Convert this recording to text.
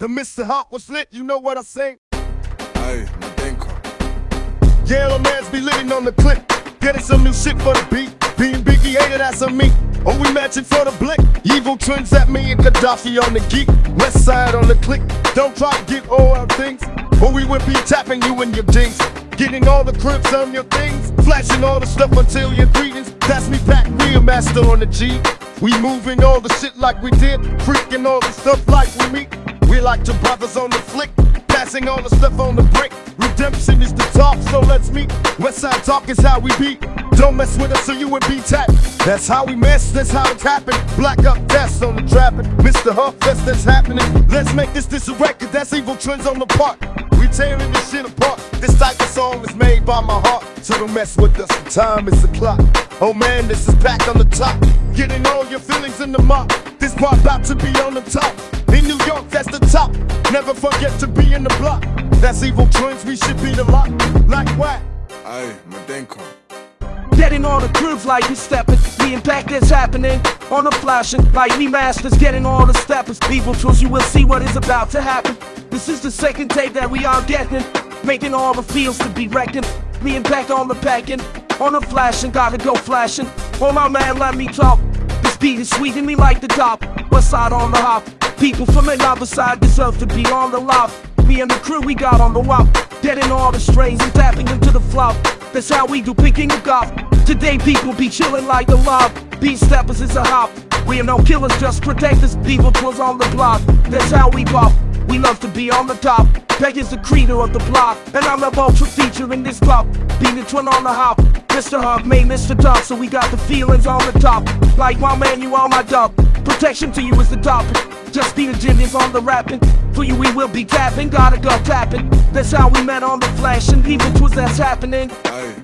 The Mr. Hot was lit, you know what I say? Hey, Madenko. Yellow mans be living on the clip. Getting some new shit for the beat. Being Biggie hated, that's on me. Oh, we matching for the blick. Evil twins at me and Gaddafi on the geek. West side on the click. Don't try to get all our things. Or we will be tapping you in your jeans. Getting all the crips on your things. Flashing all the stuff until your greetings. That's me back, real master on the G. We moving all the shit like we did. Freaking all the stuff like we meet. We like to brothers on the flick. Passing all the stuff on the brick. Redemption is the talk, so let's meet. Westside talk is how we beat. Don't mess with us or you would be tapped. That's how we mess, that's how it's happen. Black up deaths on the trapping. Mr. Huff, that's that's happening. Let's make this this a record, that's evil trends on the part. We tearing this shit apart. This type of song is made by my heart. So don't mess with us, the time is the clock. Oh man, this is back on the top. Getting all your feelings in the mop. This part about to be on the top. In New York, that's the top. Never forget to be in the block. That's evil twins, we should be the lot. Like what? Hey, Madenko. Getting all the grooves like we stepping. The impact that's happening on the flashing. Like me masters, getting all the steppers. Evil tools, you will see what is about to happen. This is the second tape that we are getting. Making all the fields to be wrecking. The impact on the packing. On the flashing, gotta go flashing. Oh my man, let me talk. This beat is sweet and me like the top. West side on the hop. People from the other side deserve to be on the loft. Me and the crew we got on the wop. Getting all the strains and tapping into the flop. That's how we do picking a golf. Today people be chilling like the mob. Beat steppers is a hop. We are no killers, just protectors. People tools on the block. That's how we pop. We love to be on the top. Peg is the creator of the block. And I'm a ultra feature in this pop. Being the twin on the hop. Mr. Hug made Mr. Dog, so we got the feelings on the top. Like my man, you on my dub. Protection to you is the topic. Just be the genius on the rapping. For you, we will be tapping. Gotta go tapping. That's how we met on the flash. And even twas that's happening. Hey,